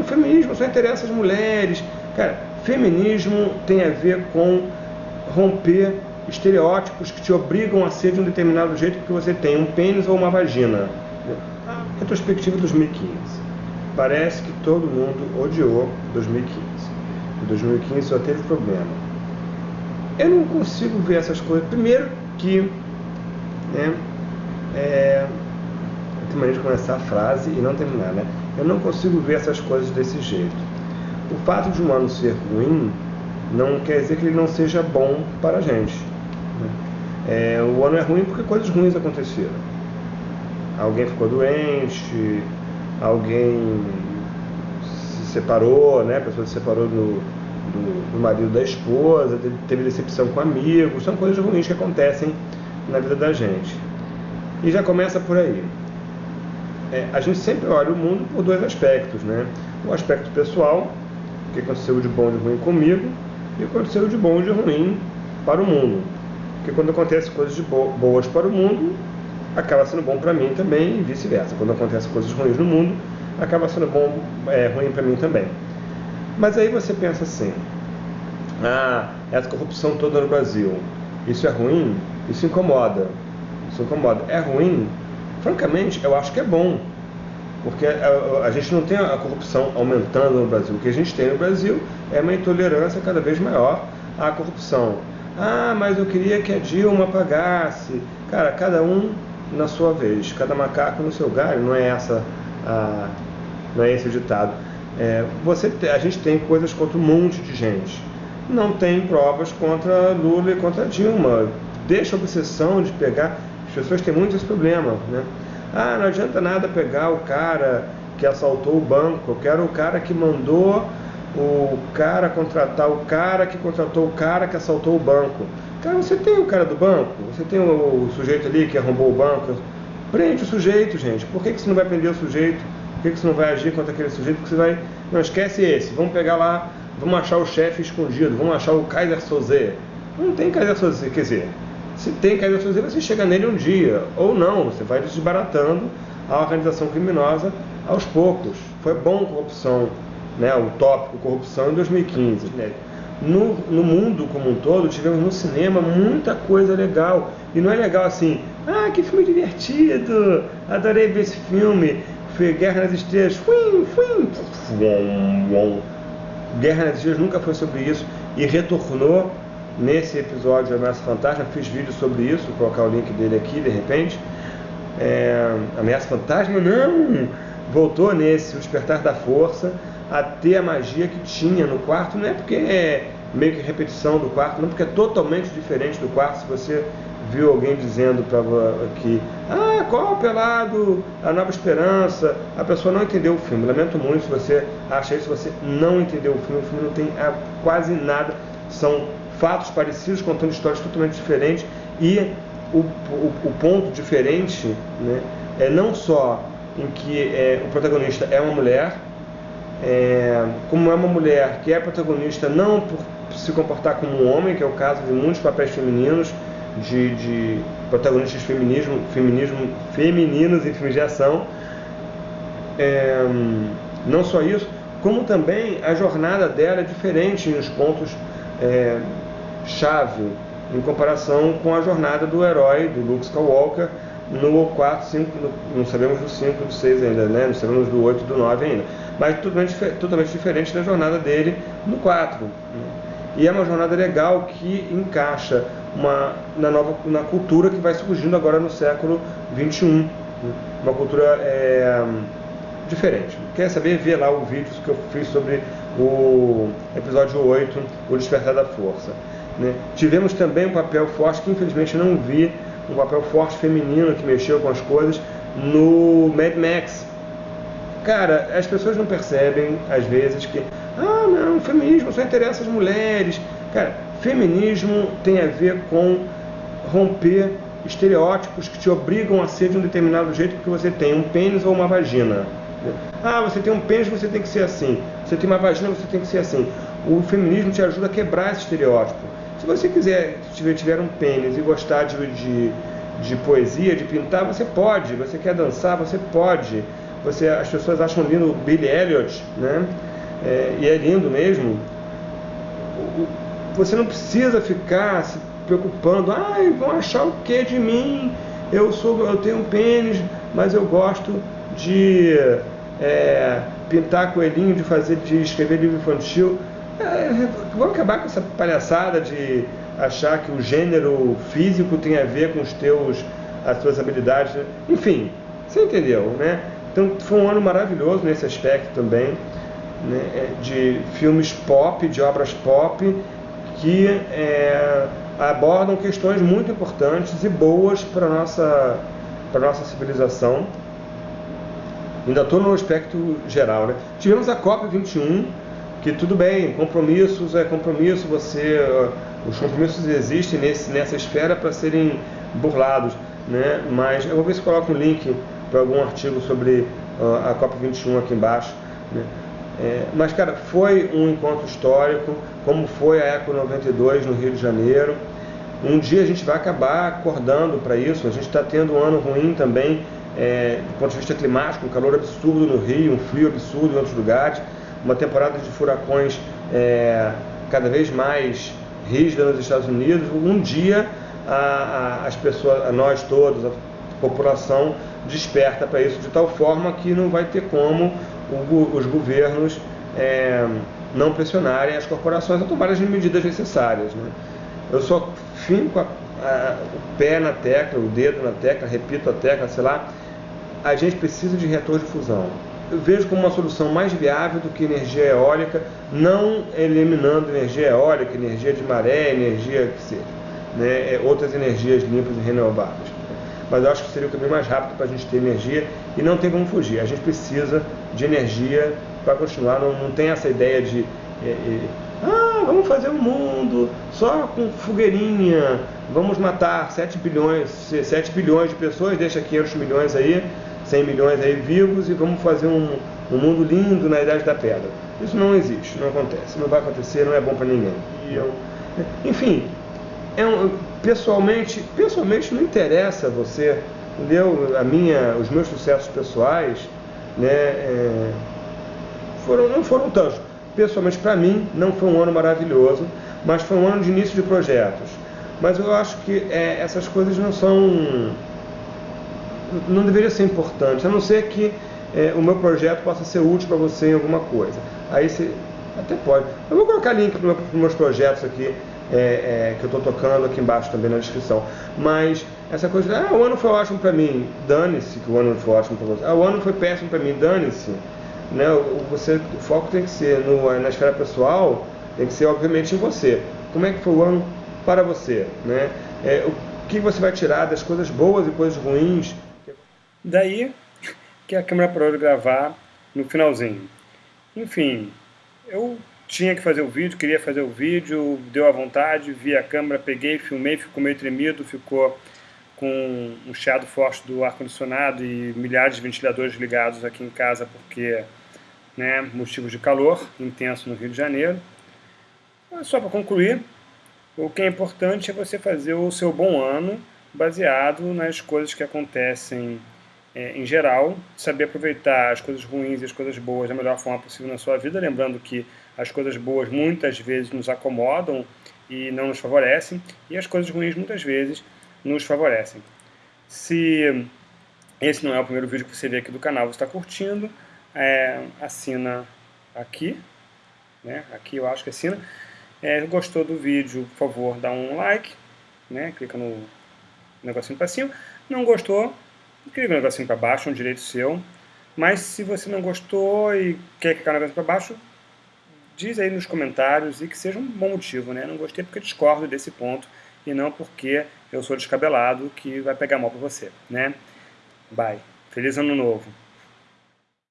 o feminismo só interessa as mulheres. Cara, feminismo tem a ver com romper estereótipos que te obrigam a ser de um determinado jeito porque você tem um pênis ou uma vagina. Retrospectiva 2015. Parece que todo mundo odiou 2015. Em 2015 só teve problema. Eu não consigo ver essas coisas. Primeiro que né, é, tenho maneira de começar a frase e não terminar, né? Eu não consigo ver essas coisas desse jeito. O fato de um ano ser ruim não quer dizer que ele não seja bom para a gente. Né? É, o ano é ruim porque coisas ruins aconteceram. Alguém ficou doente, alguém se separou, né? a pessoa se separou do, do, do marido da esposa, teve decepção com amigos, são coisas ruins que acontecem na vida da gente. E já começa por aí. É, a gente sempre olha o mundo por dois aspectos, né? O aspecto pessoal, o que aconteceu de bom e de ruim comigo, e o que aconteceu de bom e de ruim para o mundo. Porque quando acontece coisas de boas para o mundo, acaba sendo bom para mim também e vice-versa. Quando acontece coisas ruins no mundo, acaba sendo bom, é, ruim para mim também. Mas aí você pensa assim, ah, essa corrupção toda no Brasil, isso é ruim? Isso incomoda. Isso incomoda. É ruim? Francamente, eu acho que é bom. Porque a, a, gente não tem a corrupção aumentando no Brasil. O que a gente tem no Brasil é uma intolerância cada vez maior à corrupção. Ah, mas eu queria que a Dilma pagasse. Cara, cada um na sua vez, cada macaco no seu galho, não é essa a, não é esse o ditado. É, você, a gente tem coisas contra um monte de gente. Não tem provas contra Lula e contra Dilma. Deixa a obsessão de pegar. As pessoas têm muito esse problema, né? Ah, não adianta nada pegar o cara que assaltou o banco. Eu quero o cara que mandou o cara contratar o cara que contratou o cara que assaltou o banco. Cara, você tem o cara do banco, você tem o, sujeito ali que arrombou o banco. Prende o sujeito, gente. Por que, que você não vai prender o sujeito? Por que, que você não vai agir contra aquele sujeito? Porque você vai. Não, esquece esse. Vamos pegar lá, vamos achar o chefe escondido, vamos achar o Kaiser Soze. Não tem Kaiser Soze, quer dizer, se tem Kaiser Soze, você chega nele um dia. Ou não, você vai desbaratando a organização criminosa aos poucos. Foi bom corrupção né, o tópico corrupção em 2015. Né? No, no mundo como um todo, tivemos no cinema muita coisa legal. E não é legal assim, ah, que filme divertido, adorei ver esse filme. Foi Guerra nas Estrelas, fuim, fuim, Guerra nas Estrelas nunca foi sobre isso e retornou nesse episódio de Ameaça Fantasma. Fiz vídeo sobre isso, vou colocar o link dele aqui de repente. É, Ameaça Fantasma, não! Voltou nesse, O Despertar da Força a ter a magia que tinha no quarto, não é porque é meio que repetição do quarto, não porque é totalmente diferente do quarto. Se você viu alguém dizendo para que ah, qual pelado, a nova esperança, a pessoa não entendeu o filme. Lamento muito se você acha isso, você não entendeu o filme. O filme não tem é, quase nada, são fatos parecidos contando histórias totalmente diferentes e o, o, o ponto diferente né, é não só em que é, o protagonista é uma mulher é, como é uma mulher que é protagonista não por se comportar como um homem, que é o caso de muitos papéis femininos, de, de protagonistas feminismo, feminismo, femininos em filmes de ação. É, não só isso, como também a jornada dela é diferente nos pontos é, chave em comparação com a jornada do herói, do Luke Skywalker, no 4, 5, não sabemos do 5, do 6 ainda, né? não sabemos do 8 do 9 ainda mas totalmente, totalmente diferente da jornada dele no 4. E é uma jornada legal que encaixa uma, na, nova, na cultura que vai surgindo agora no século 21. Uma cultura é, diferente. Quer saber? Vê lá o vídeo que eu fiz sobre o episódio 8, O Despertar da Força. Né? Tivemos também um papel forte, que infelizmente não vi, um papel forte feminino que mexeu com as coisas no Mad Max, Cara, as pessoas não percebem, às vezes, que, ah, não, feminismo só interessa as mulheres. Cara, feminismo tem a ver com romper estereótipos que te obrigam a ser de um determinado jeito porque você tem um pênis ou uma vagina. Ah, você tem um pênis, você tem que ser assim. Você tem uma vagina, você tem que ser assim. O feminismo te ajuda a quebrar esse estereótipo. Se você quiser, tiver, tiver um pênis e gostar de, de, de poesia, de pintar, você pode. Você quer dançar, você pode você, as pessoas acham lindo Billy Elliot, né? É, e é lindo mesmo. Você não precisa ficar se preocupando, ah, vão achar o que de mim? Eu sou, eu tenho um pênis, mas eu gosto de é, pintar coelhinho, de fazer, de escrever livro infantil. É, vamos acabar com essa palhaçada de achar que o gênero físico tem a ver com os teus, as tuas habilidades. Enfim, você entendeu, né? Então foi um ano maravilhoso nesse aspecto também, né? É, de filmes pop, de obras pop, que é, abordam questões muito importantes e boas para a nossa, nossa civilização. Ainda estou no aspecto geral. Né? Tivemos a COP21, que tudo bem, compromissos é compromisso, você, os compromissos existem nesse, nessa esfera para serem burlados. Né? Mas eu vou ver se coloco um link para algum artigo sobre uh, a COP21 aqui embaixo. Né? É, mas, cara, foi um encontro histórico, como foi a Eco 92 no Rio de Janeiro. Um dia a gente vai acabar acordando para isso. A gente está tendo um ano ruim também, é, do ponto de vista climático, um calor absurdo no Rio, um frio absurdo em outros lugares, uma temporada de furacões é, cada vez mais rígida nos Estados Unidos. Um dia a, a, as pessoas, a nós todos, a população desperta para isso de tal forma que não vai ter como o, os governos é, não pressionarem as corporações a tomar as medidas necessárias. Né? Eu só finco a, o pé na tecla, o dedo na tecla, repito a tecla, sei lá, a gente precisa de reator de fusão. Vejo como uma solução mais viável do que energia eólica, não eliminando energia eólica, energia de maré, energia que seja, né? É, outras energias limpas e renováveis mas eu acho que seria o caminho mais rápido para a gente ter energia e não tem como fugir. A gente precisa de energia para continuar, não, não tem essa ideia de é, é, ah, vamos fazer um mundo só com fogueirinha, vamos matar 7 bilhões, 7 bilhões de pessoas, deixa 500 milhões aí, 100 milhões aí vivos e vamos fazer um, um mundo lindo na Idade da Pedra. Isso não existe, não acontece, não vai acontecer, não é bom para ninguém. Eu, enfim, é um, pessoalmente, pessoalmente não interessa você, entendeu? A minha, os meus sucessos pessoais, né, é, foram, não foram tantos. Pessoalmente, para mim, não foi um ano maravilhoso, mas foi um ano de início de projetos. Mas eu acho que é, essas coisas não são, não deveria ser importantes, a não ser que é, o meu projeto possa ser útil para você em alguma coisa. Aí você até pode. Eu vou colocar link para os meus projetos aqui é, é, que eu estou tocando aqui embaixo também na descrição. Mas essa coisa de, ah, o ano foi ótimo para mim, dane-se que o ano foi ótimo para você. Ah, o ano foi péssimo para mim, dane-se. Né? O foco tem que ser no, na esfera pessoal, tem que ser obviamente em você. Como é que foi o ano para você? Né? É, o que você vai tirar das coisas boas e coisas ruins? Daí que a câmera parou de gravar no finalzinho. Enfim, eu tinha que fazer o vídeo, queria fazer o vídeo, deu à vontade, vi a câmera, peguei, filmei, ficou meio tremido, ficou com um chiado forte do ar-condicionado e milhares de ventiladores ligados aqui em casa porque, né, motivos de calor intenso no Rio de Janeiro. Só para concluir, o que é importante é você fazer o seu bom ano baseado nas coisas que acontecem é, em geral, saber aproveitar as coisas ruins e as coisas boas da melhor forma possível na sua vida, lembrando que as coisas boas muitas vezes nos acomodam e não nos favorecem, e as coisas ruins muitas vezes nos favorecem. Se esse não é o primeiro vídeo que você vê aqui do canal, você está curtindo, é, assina aqui, né? aqui eu acho que assina. É, gostou do vídeo, por favor, dá um like, né? clica no negocinho para cima. Não gostou, clica no negocinho para baixo, é um direito seu. Mas se você não gostou e quer clicar no negocinho para baixo, diz aí nos comentários e que seja um bom motivo, né? Não gostei porque discordo desse ponto e não porque eu sou descabelado que vai pegar mal para você, né? Bye. Feliz ano novo.